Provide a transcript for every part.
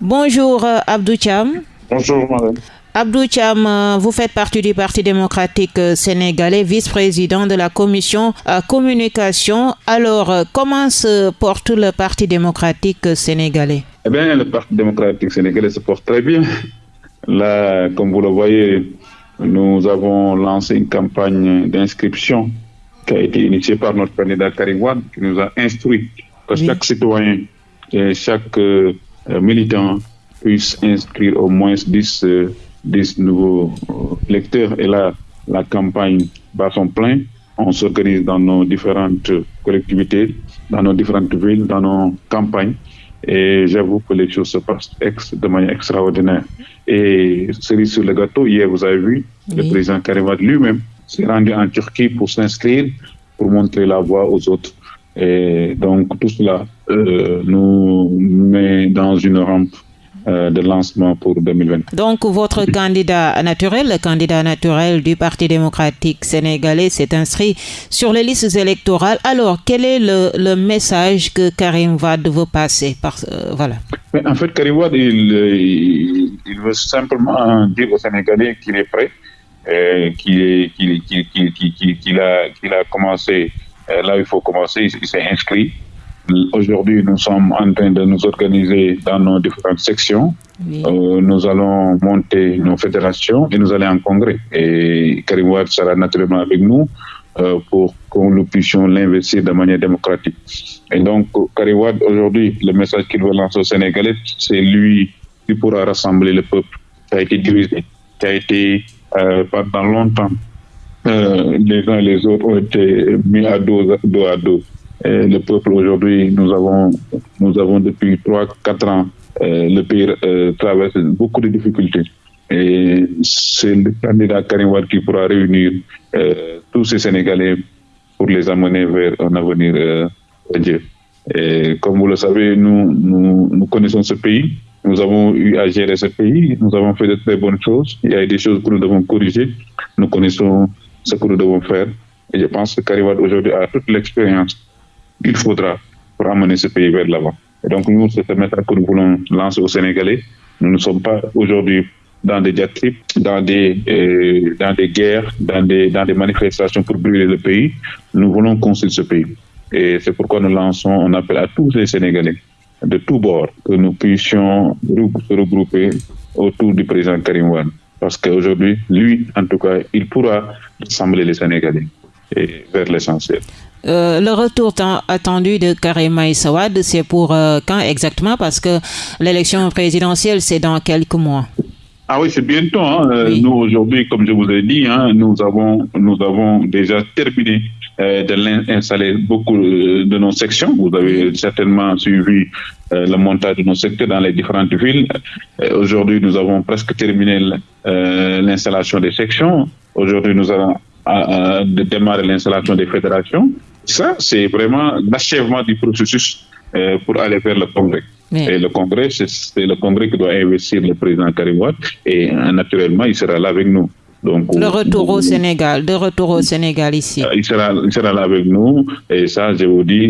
Bonjour euh, Abdou Cham. Bonjour madame. Abdou Cham, euh, vous faites partie du Parti démocratique euh, sénégalais, vice-président de la commission communication. Alors, comment se porte le Parti démocratique sénégalais? Eh bien, le Parti démocratique sénégalais se porte très bien. Là, comme vous le voyez, nous avons lancé une campagne d'inscription qui a été initiée par notre candidat Karim qui nous a instruit que chaque citoyen et chaque militant puisse inscrire au moins 10 10 nouveaux euh, lecteurs. Et là, la campagne bat son plein. On s'organise dans nos différentes collectivités, dans nos différentes villes, dans nos campagnes. Et j'avoue que les choses se passent de manière extraordinaire. Et cerise sur le gâteau, hier, vous avez vu, le président Karimat lui-même s'est rendu en Turquie pour s'inscrire, pour montrer la voie aux autres. Et donc, tout cela euh, nous dans une rampe euh, de lancement pour 2020. Donc votre candidat naturel, le candidat naturel du Parti démocratique sénégalais s'est inscrit sur les listes électorales. Alors quel est le, message que Karim Wade veut passer par, euh, voilà. En fait, Karim Wade, il, il, veut simplement dire aux Sénégalais qu'il est prêt, euh, qu'il a, a commencé là où il faut commencer, il s'est inscrit. Aujourd'hui, nous sommes en train de nous organiser dans nos différentes sections. Euh, nous allons monter nos fédérations et nous allons en congrès. Et Karim Ouad sera naturellement avec nous euh, pour que nous puissions l'investir de manière démocratique. Et donc, Karim Ouad, aujourd'hui, le message qu'il veut lancer au Sénégalais, c'est lui qui pourra rassembler le peuple qui a été divisé, qui a été euh, pendant longtemps, les uns et les autres ont été mis à dos, dos à dos le peuple aujourd'hui, nous avons, nous avons depuis 3-4 ans, euh, le pays euh, traverse beaucoup de difficultés. Et c'est le candidat Karim Wad qui pourra réunir euh, tous ces Sénégalais pour les amener vers un avenir euh, Dieu. Et comme vous le savez, nous, nous, connaissons ce pays. Nous avons eu à gérer ce pays. Nous avons fait de très bonnes choses. Il y a des choses que nous devons corriger. Nous connaissons ce que nous devons faire. Et je pense que Karim aujourd'hui a toute l'expérience il faudra pour amener ce pays vers l'avant. Et donc, nous, c'est ce message que nous voulons lancer aux Sénégalais. Nous ne sommes pas aujourd'hui dans des diatribes, dans des, euh, guerres, dans des, dans des manifestations pour brûler le pays. Nous voulons construire ce pays. Et c'est pourquoi nous lançons un appel à tous les Sénégalais de tous bords que nous puissions se regrouper autour du président Karim Wan. Parce qu'aujourd'hui, lui, en tout cas, il pourra rassembler les Sénégalais et vers l'essentiel. Euh, le retour attendu de Karim Sawad, c'est pour euh, quand exactement? Parce que l'élection présidentielle, c'est dans quelques mois. Ah oui, c'est bientôt. Hein. Euh, nous, aujourd'hui, comme je vous ai dit, hein, nous, avons, nous avons déjà terminé de l'installer beaucoup de nos sections. Vous avez certainement suivi le montage de nos secteurs dans les différentes villes. aujourd'hui, nous avons presque terminé l'installation des sections. Aujourd'hui, nous allons démarrer l'installation des fédérations. Ça, c'est vraiment l'achèvement du processus euh, pour aller vers le Congrès. Et le Congrès, c'est le Congrès qui doit investir le président Karim et euh, naturellement, il sera là avec nous. Donc, le retour au Sénégal, de retour au Sénégal ici. Euh, il sera, il sera là avec nous et ça, je vous dis,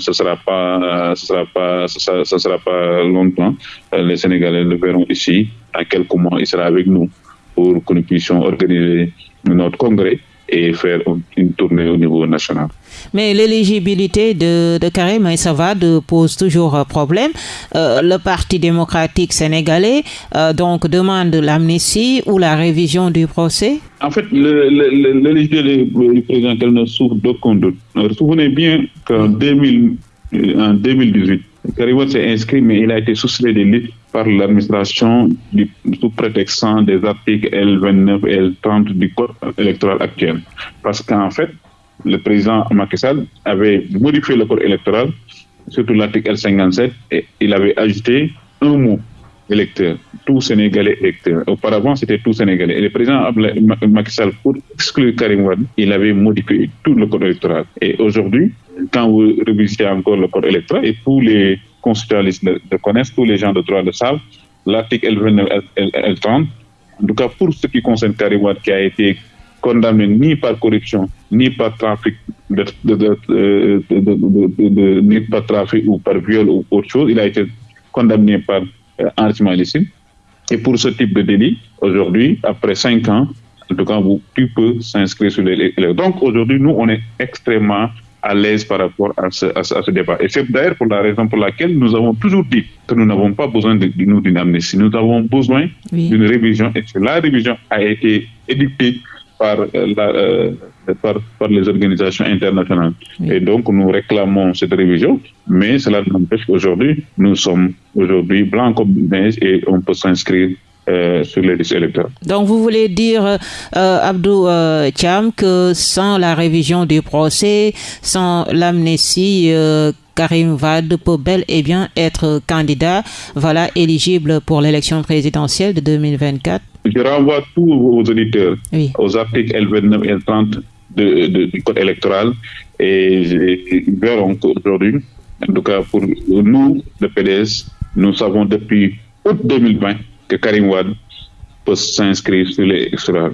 ce sera pas, ce sera pas, sera pas longtemps. Les Sénégalais le verront ici. En quelques mois, il sera avec nous pour que nous puissions organiser notre congrès et faire une tournée au niveau national. Mais l'éligibilité de, de Karim Savad pose toujours problème. Euh, le Parti démocratique sénégalais euh, donc demande l'amnistie ou la révision du procès? En fait, l'éligibilité du président ne souffre d'aucun doute. Vous souvenez bien qu'en 2018, Karim s'est inscrit, mais il a été soustrait des listes par l'administration sous prétextant des articles L29 et L30 du code électoral actuel. Parce qu'en fait, le président Macky Sall avait modifié le code électoral, surtout l'article L57, et il avait ajouté un mot électeur, tout Sénégalais électeur. Auparavant, c'était tout Sénégalais. Et le président Macky Sall, pour exclure Karim il avait modifié tout le code électoral. Et aujourd'hui, quand vous revisitez encore le code électoral, et tous les constitutionnalistes le, connaissent, tous les gens de droit le savent, l'article L29, L30, en tout cas pour ce qui concerne Karim qui a été condamné ni par corruption, ni par trafic, de, ni par trafic ou par viol ou autre chose, il a été condamné par enrichissement illicite. Et pour ce type de délit, aujourd'hui, après cinq ans, en tout cas, vous, tu peux s'inscrire sur les. Donc aujourd'hui, nous, on est extrêmement à l'aise par rapport à ce, à, ce, débat. Et c'est d'ailleurs pour la raison pour laquelle nous avons toujours dit que nous n'avons pas besoin d'une amnistie. Nous avons besoin d'une révision et que la révision a été édictée par, euh, la, euh, par, par, les organisations internationales. Et donc, nous réclamons cette révision, mais cela n'empêche qu'aujourd'hui, nous sommes aujourd'hui blancs comme neige et on peut s'inscrire euh, sur les listes électorales. Donc vous voulez dire, euh, Abdou euh, Thiam, que sans la révision du procès, sans l'amnistie, Karim Wade peut bel et bien être candidat, voilà, éligible pour l'élection présidentielle de 2024 Je renvoie tous vos auditeurs aux articles L29 et L30 du code électoral et ils verront qu'aujourd'hui, en tout cas pour nous, le PDS, nous savons depuis août 2020 que Karim Wade peut s'inscrire sur les extra.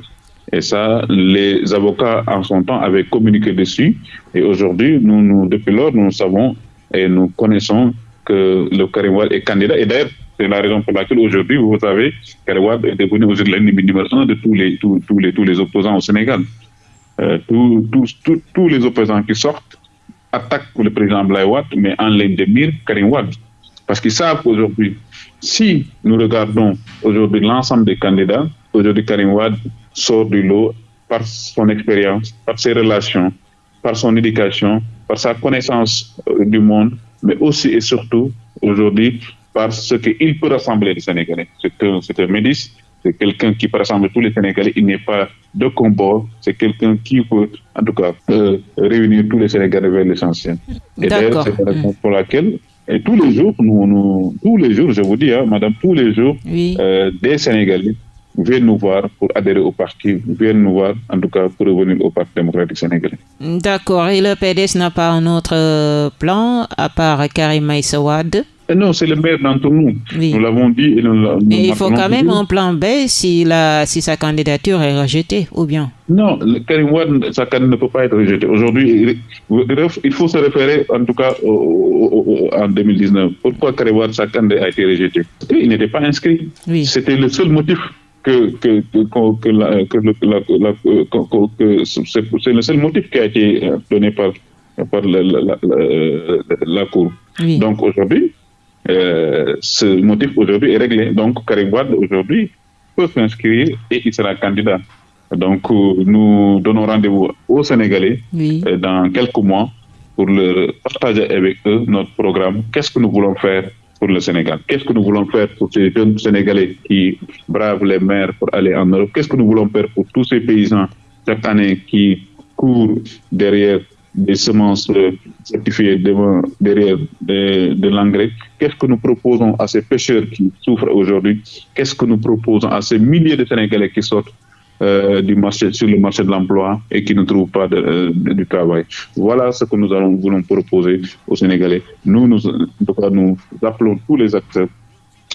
Et ça, les avocats en son temps avaient communiqué dessus. Et aujourd'hui, nous, depuis lors, nous savons et nous connaissons que le Karim Wade est candidat. Et d'ailleurs, c'est la raison pour laquelle aujourd'hui, vous savez, Karim Wade est devenu aujourd'hui l'ennemi numéro un de tous les, tous, tous, les, tous les opposants au Sénégal. Euh, tous, tous, tous, les opposants qui sortent attaquent le président Blaye mais en ligne de mire Karim Wade. Parce qu'ils savent qu'aujourd'hui, si nous regardons aujourd'hui l'ensemble des candidats, aujourd'hui Karim Wad sort du lot par son expérience, par ses relations, par son éducation, par sa connaissance euh, du monde, mais aussi et surtout aujourd'hui par ce qu'il peut rassembler les Sénégalais. C'est un, un médic, c'est quelqu'un qui peut rassembler tous les Sénégalais. Il n'est pas de combat, c'est quelqu'un qui peut, en tout cas, euh, réunir tous les Sénégalais vers l'essentiel. Et d'ailleurs, c'est la raison pour laquelle et tous les jours, nous, nous, tous les jours, je vous dis, hein, madame, tous les jours, euh, des Sénégalais viennent nous voir pour adhérer au parti, viennent nous voir, en tout cas, pour revenir au Parti démocratique sénégalais. D'accord. Et le PDS n'a pas un autre euh, plan, à part Karim Maïsawad non, c'est le maire d'entre nous. Nous l'avons dit. Et, nous, il faut quand même un plan B si, la, si sa candidature est rejetée, ou bien? Non, Karim Wade, sa candidature ne peut pas être rejetée. Aujourd'hui, il faut se référer, en tout cas, en 2019. Pourquoi Karim Wade, sa candidature a été rejetée? Il n'était pas inscrit. C'était le seul motif que, que, c'est le seul motif qui a été donné par, par la, la, la Cour. Donc aujourd'hui, euh, ce motif aujourd'hui est réglé. Donc, Karim aujourd'hui peut s'inscrire et il sera candidat. Donc, euh, nous donnons rendez-vous aux Sénégalais euh, dans quelques mois pour leur partager avec eux notre programme. Qu'est-ce que nous voulons faire pour le Sénégal? Qu'est-ce que nous voulons faire pour ces jeunes Sénégalais qui bravent les mers pour aller en Europe? Qu'est-ce que nous voulons faire pour tous ces paysans chaque année qui courent derrière des semences certifiées derrière de, l'engrais. Qu'est-ce que nous proposons à ces pêcheurs qui souffrent aujourd'hui? Qu'est-ce que nous proposons à ces milliers de Sénégalais qui sortent euh, du marché, sur le marché de l'emploi et qui ne trouvent pas de, euh, du travail? Voilà ce que nous allons, voulons proposer aux Sénégalais. Nous, nous, nous appelons tous les acteurs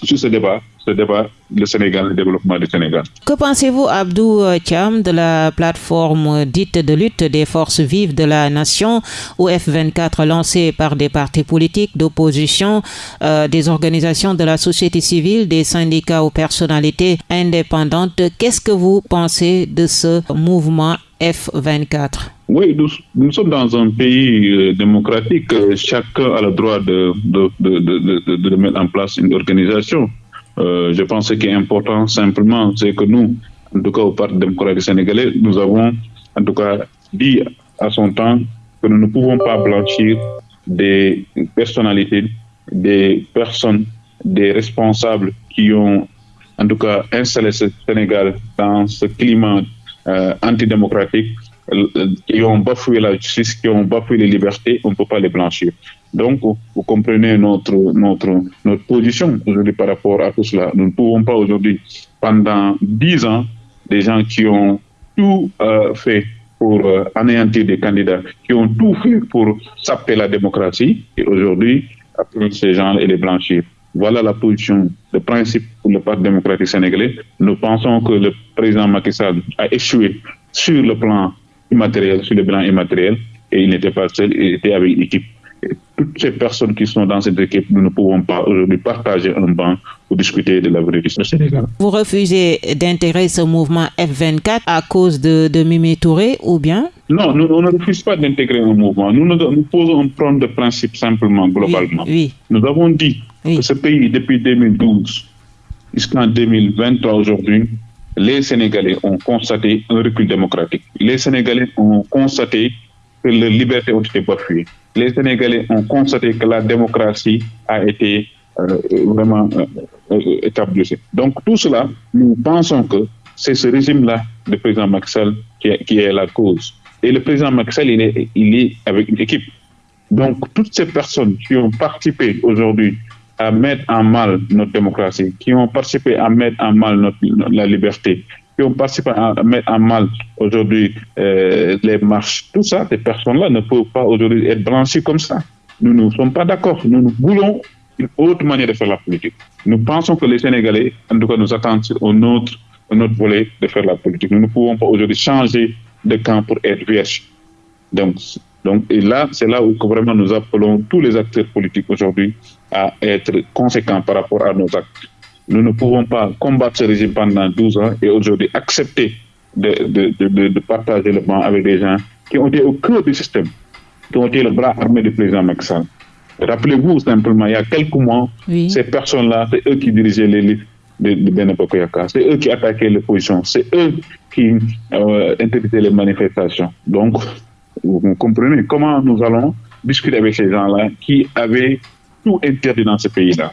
sur ce débat ce débat, le Sénégal, le développement du Sénégal. Que pensez-vous, Abdou Thiam, de la plateforme dite de lutte des forces vives de la nation, ou F24, lancée par des partis politiques d'opposition, euh, des organisations de la société civile, des syndicats ou personnalités indépendantes? Qu'est-ce que vous pensez de ce mouvement F24 oui, nous, sommes dans un pays euh, démocratique. Chacun a le droit de, de, de, de mettre en place une organisation. Euh, je pense que ce qui est important simplement, c'est que nous, en tout cas au Parti démocratique sénégalais, nous avons en tout cas dit à son temps que nous ne pouvons pas blanchir des personnalités, des personnes, des responsables qui ont en tout cas installé ce Sénégal dans ce climat euh, antidémocratique qui ont bafoué la justice, qui ont bafoué les libertés, on ne peut pas les blanchir. Donc, vous comprenez notre, notre, position aujourd'hui par rapport à tout cela. Nous ne pouvons pas aujourd'hui, pendant dix ans, des gens qui ont tout euh, fait pour euh, anéantir des candidats, qui ont tout fait pour saper la démocratie, et aujourd'hui, appeler ces gens et les blanchir. Voilà la position de principe pour le Parti démocratique sénégalais. Nous pensons que le président Macky Sall a échoué sur le plan immatériel, sur le plan immatériel, et il n'était pas seul, il était avec une équipe. toutes ces personnes qui sont dans cette équipe, nous ne pouvons pas aujourd'hui partager un banc pour discuter de l'avenir du Sénégal. Vous refusez d'intégrer ce mouvement F24 à cause de, de Mimi Touré ou bien? Non, nous, on ne refuse pas d'intégrer un mouvement. Nous, nous, posons un problème de principe simplement, globalement. Oui, Nous avons dit que ce pays, depuis 2012 jusqu'en 2023 aujourd'hui, les Sénégalais ont constaté un recul démocratique. Les Sénégalais ont constaté que les libertés ont été bafouées. Les Sénégalais ont constaté que la démocratie a été euh, vraiment euh, euh, établie. Donc tout cela, nous pensons que c'est ce régime-là de président Maxel qui, qui est la cause. Et le président Maxel, il est, il est avec une équipe. Donc toutes ces personnes qui ont participé aujourd'hui à mettre en mal notre démocratie, qui ont participé à mettre en mal notre, la liberté, qui ont participé à mettre en mal aujourd'hui euh, les marches. Tout ça, ces personnes-là ne peuvent pas aujourd'hui être blanchies comme ça. Nous ne sommes pas d'accord. Nous, nous voulons une autre manière de faire la politique. Nous pensons que les Sénégalais, en tout cas, nous attendent au notre, notre volet de faire la politique. Nous ne pouvons pas aujourd'hui changer de camp pour être vierge. Donc, donc, et là, c'est là où vraiment nous appelons tous les acteurs politiques aujourd'hui à être conséquents par rapport à nos actes. Nous ne pouvons pas combattre ce régime pendant 12 ans et aujourd'hui accepter de, de, de, de, partager le banc avec des gens qui ont été au cœur du système, qui ont été le bras armé du président Macky. Rappelez-vous simplement, il y a quelques mois, oui. ces personnes-là, c'est eux qui dirigeaient les listes de, de c'est eux qui attaquaient l'opposition, c'est eux qui euh, interdisaient les manifestations. Donc, vous comprenez comment nous allons discuter avec ces gens-là qui avaient tout interdit dans ce pays-là.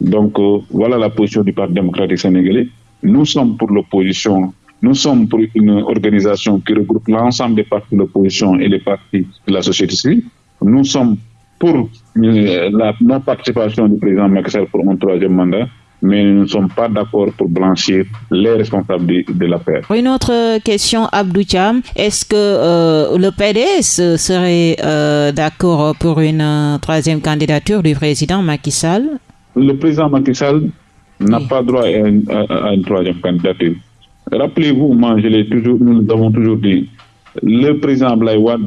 Donc, euh, voilà la position du Parti démocratique sénégalais. Nous sommes pour l'opposition. Nous sommes pour une organisation qui regroupe l'ensemble des partis de l'opposition et les partis de la société civile. Nous sommes pour euh, la non-participation du président Macky pour un troisième mandat mais nous ne sommes pas d'accord pour blanchir les responsables de, de l'affaire. Une autre question, Abdou Cham. Est-ce que euh, le PDS serait euh, d'accord pour une euh, troisième candidature du président Macky Sall? Le président Macky Sall n'a oui. pas droit à une, à, à une, troisième candidature. Rappelez-vous, moi, je l'ai toujours, nous avons toujours dit, le président Blaïwad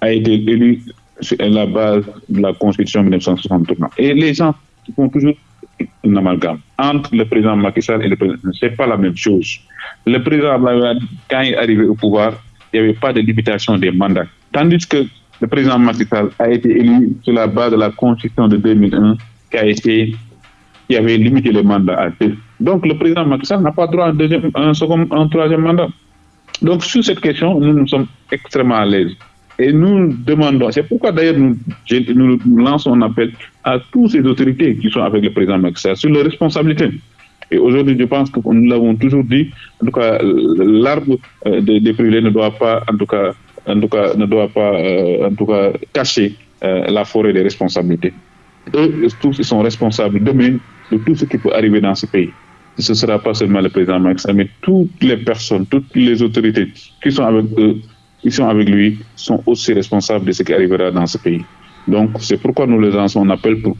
a été élu sur la base de la Constitution 1963. Et les gens font toujours un amalgame entre le président Macky Sall et le président. C'est pas la même chose. Le président quand il est arrivé au pouvoir, il n'y avait pas de limitation des mandats. Tandis que le président Macky Sall a été élu sur la base de la Constitution de 2001 qui a été avait limité les mandats à deux. Donc le président Macky Sall n'a pas droit à un second, un troisième mandat. Donc sur cette question, nous nous sommes extrêmement à l'aise. Et nous demandons, c'est pourquoi d'ailleurs nous, lançons un appel à toutes ces autorités qui sont avec le président Macky sur leurs responsabilités. Et aujourd'hui, je pense que nous l'avons toujours dit, en tout cas, l'arbre des, des privés ne doit pas, en tout cas, ne doit pas, euh, en tout cas, cacher euh, la forêt des responsabilités. Eux, tous, sont responsables demain de tout ce qui peut arriver dans ce pays. Ce ne sera pas seulement le président Sall, mais toutes les personnes, toutes les autorités qui sont avec eux qui sont avec lui sont aussi responsables de ce qui arrivera dans ce pays. Donc, c'est pourquoi nous les lançons un appel pour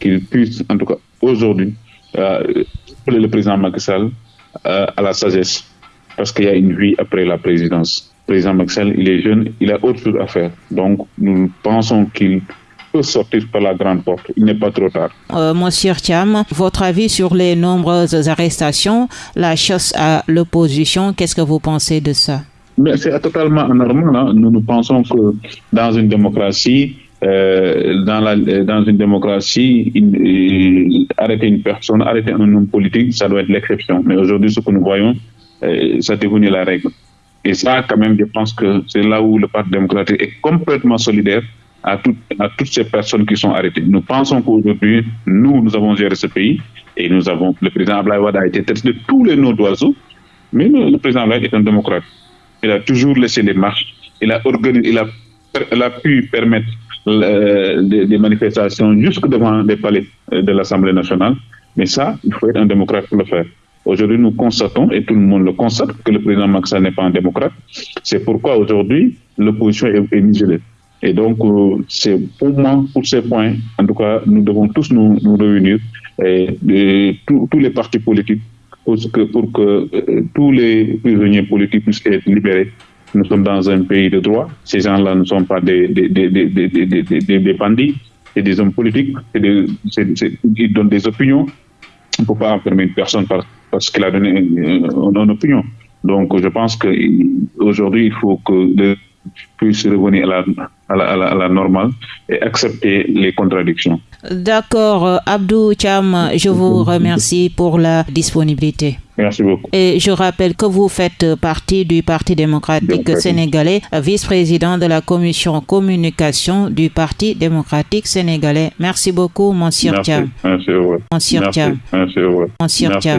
qu'ils puissent, en tout cas aujourd'hui, euh, appeler le président Macky Sall euh, à la sagesse, parce qu'il y a une vie après la présidence. Le président Macky Sall, il est jeune, il a autre chose à faire. Donc, nous pensons qu'il peut sortir par la grande porte. Il n'est pas trop tard. Euh, Monsieur Thiam, votre avis sur les nombreuses arrestations, la chasse à l'opposition, qu'est-ce que vous pensez de ça? Mais c'est totalement anormal. Hein. Nous, nous pensons que dans une démocratie, euh, dans, la, dans une démocratie, une, arrêter une personne, arrêter un homme politique, ça doit être l'exception. Mais aujourd'hui, ce que nous voyons, euh, ça devenu la règle. Et ça, quand même, je pense que c'est là où le Parti démocratique est complètement solidaire à, tout, à toutes ces personnes qui sont arrêtées. Nous pensons qu'aujourd'hui, nous, nous avons géré ce pays et nous avons, le président Ablaïwad a été traité de tous les noms d'oiseaux, mais le, le président Ablaïwad est un démocrate il a toujours laissé les marches, il a, organisé, il a, pu permettre euh, des, des, manifestations jusque devant les palais de l'Assemblée nationale. Mais ça, il faut être un démocrate pour le faire. Aujourd'hui, nous constatons, et tout le monde le constate, que le président Maxa n'est pas un démocrate. C'est pourquoi aujourd'hui, l'opposition est, est muselée. Et donc, euh, c'est pour moi, pour ces points, en tout cas, nous devons tous nous, réunir, tous les partis politiques pour que, pour que euh, tous les prisonniers politiques puissent être libérés Nous sommes dans un pays de droit. Ces gens-là ne sont pas des, des, des, des, des bandits, c'est des hommes politiques, des, ils donnent des opinions. On ne peut pas enfermer une personne parce qu'elle a donné une, une, opinion. Donc, je pense qu'aujourd'hui, il faut que puisse revenir à la, à la, à la, à la normale et accepter les contradictions. D'accord, Abdou Cham, je vous remercie pour la disponibilité. Merci beaucoup. Et je rappelle que vous faites partie du Parti démocratique sénégalais, vice-président de la commission communication du Parti démocratique sénégalais. Merci beaucoup, Monsieur. Cham. Merci. Monsieur. Cham. Monsieur. Cham.